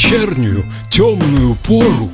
вечернюю темную пору.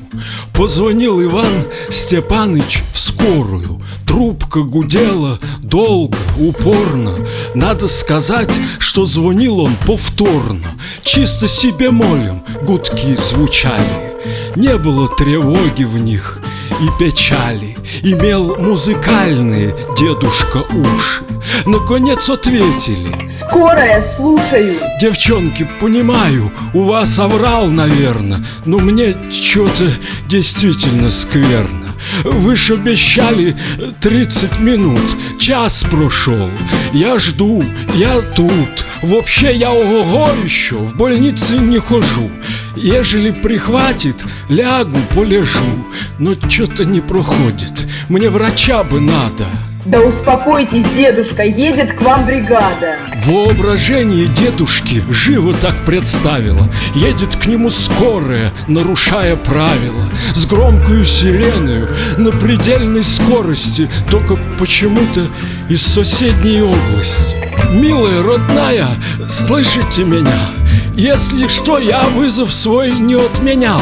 Позвонил Иван Степаныч в скорую. Трубка гудела долго, упорно. Надо сказать, что звонил он повторно. Чисто себе молим гудки звучали. Не было тревоги в них и печали. Имел музыкальные дедушка уши. Наконец ответили Скорая, слушаю. Девчонки, понимаю, у вас оврал, наверное Но мне что-то действительно скверно. Вы ж обещали 30 минут, час прошел Я жду, я тут. Вообще я ого еще, в больнице не хожу. Ежели прихватит, лягу, полежу. Но что-то не проходит, мне врача бы надо да успокойтесь, дедушка, едет к вам бригада. Воображение дедушки живо так представило. Едет к нему скорая, нарушая правила. С громкою сиреною, на предельной скорости Только почему-то из соседней области. Милая, родная, слышите меня? Если что, я вызов свой не отменял.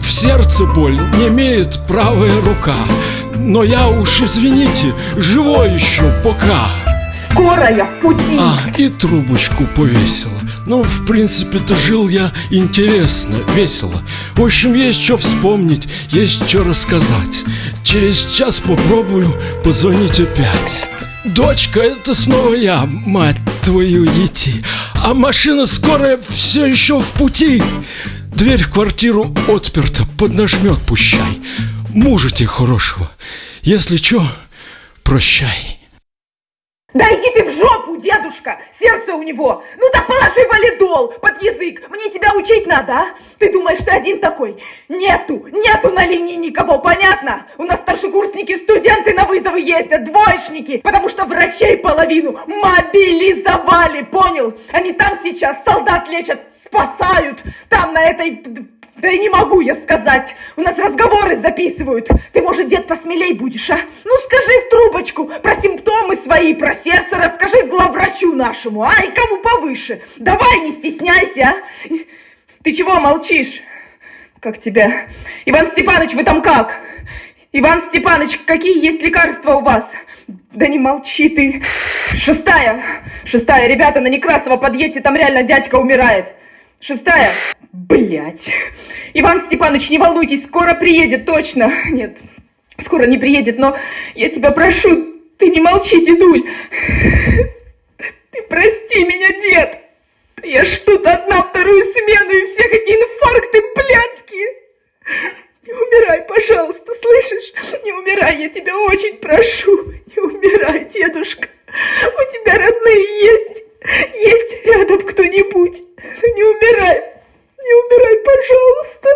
В сердце боль не имеет правая рука но я уж, извините, живой еще пока. Скорая в пути. А, и трубочку повесила. Ну, в принципе-то жил я интересно, весело. В общем, есть что вспомнить, есть что рассказать. Через час попробую позвонить опять. Дочка, это снова я, мать твою идти А машина скорая все еще в пути. Дверь в квартиру отперта, поднажмет пущай Мужа хорошего. Если чё, прощай. Да иди ты в жопу, дедушка! Сердце у него! Ну так положи валидол под язык! Мне тебя учить надо, а? Ты думаешь, ты один такой? Нету, нету на линии никого, понятно? У нас старшекурсники, студенты на вызовы ездят, двоечники, потому что врачей половину мобилизовали, понял? Они там сейчас солдат лечат, спасают, там на этой да и не могу я сказать. У нас разговоры записывают. Ты, может, дед, посмелей будешь, а? Ну, скажи в трубочку про симптомы свои, про сердце расскажи главврачу нашему, а? И кому повыше. Давай, не стесняйся, а? Ты чего молчишь? Как тебя? Иван Степанович, вы там как? Иван Степанович, какие есть лекарства у вас? Да не молчи ты. Шестая. Шестая. Ребята, на Некрасова подъедьте, там реально дядька умирает. Шестая. Блять. Иван Степанович, не волнуйтесь, скоро приедет, точно. Нет, скоро не приедет, но я тебя прошу, ты не молчи, дедуль. Ты прости меня, дед. Я что-то одна вторую смену, и все какие инфаркты блядские. Не умирай, пожалуйста, слышишь? Не умирай, я тебя очень прошу. Не умирай, дедушка. У тебя родные есть. Есть рядом кто-нибудь. Не умирай! Не умирай, пожалуйста!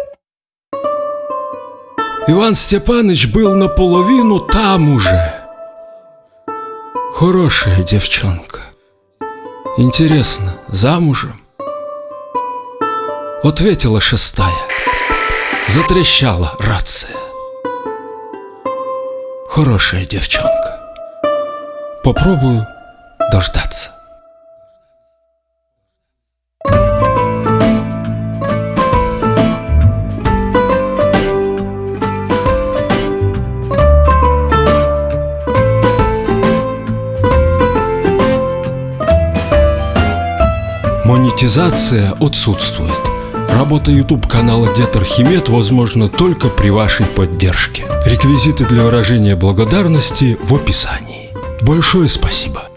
Иван Степанович был наполовину там уже. Хорошая девчонка. Интересно, замужем? Ответила шестая. Затрещала рация. Хорошая девчонка. Попробую дождаться. Монетизация отсутствует. Работа YouTube канала Дед Архимед возможна только при вашей поддержке. Реквизиты для выражения благодарности в описании. Большое спасибо.